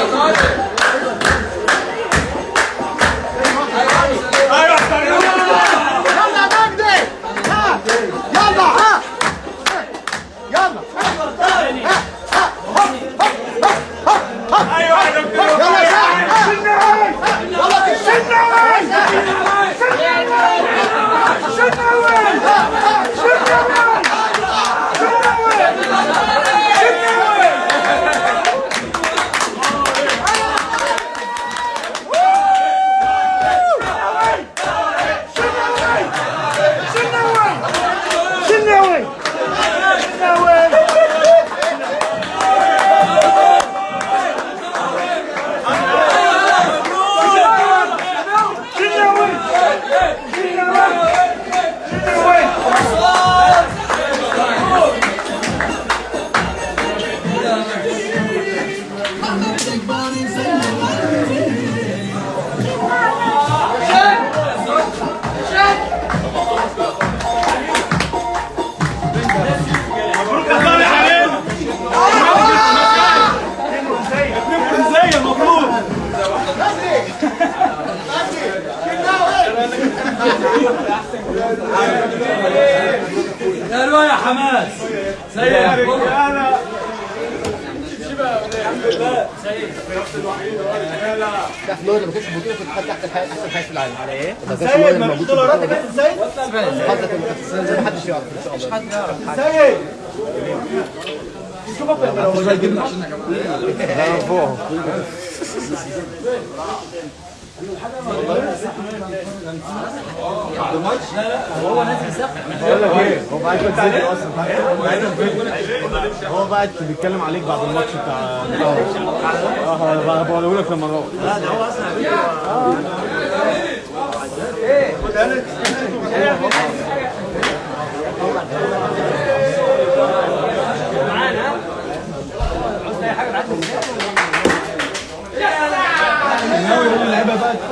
Olha, olha. يا رواية حماس. سيد. يا رجاله تحت لوري ما كانش بطوله في الاتحاد تحت احسن حاجة في العالم على إيه؟ سيد. ما فيش دولارات يا كابتن سيد. ما حدش يعرف ان شاء الله سيد. بقول لك إيه هو كده تسجل أصلا هو بقى بيتكلم عليك بعد الماتش بتاع آه بقوله لك لما نروح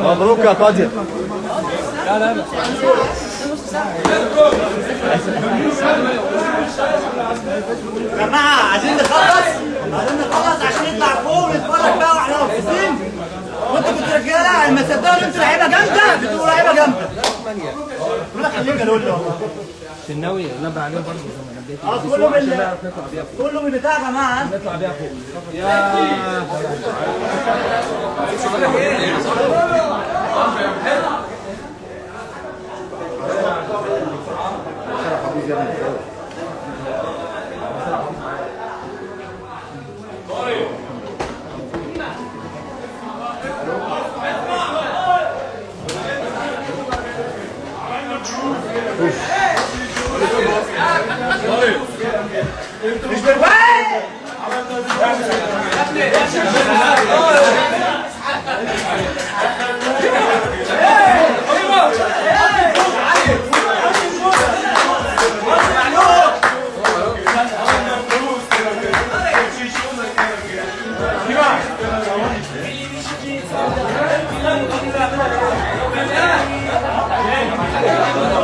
مبروك يا قاضي يا جماعة عايزين نخلص عايزين نخلص عشان نطلع فوق ونتفرج بقى وإحنا مبسوطين وانتوا كنتوا رجاله لما تصدقوا ان أنتوا لعيبه جامده بتبقوا لعيبه جامده بقول لك خليك جلول والله الناوي نبع عليه برضه آه كله بال كله بالبتاع يا جماعة نطلع بيها فوق مش Thank you.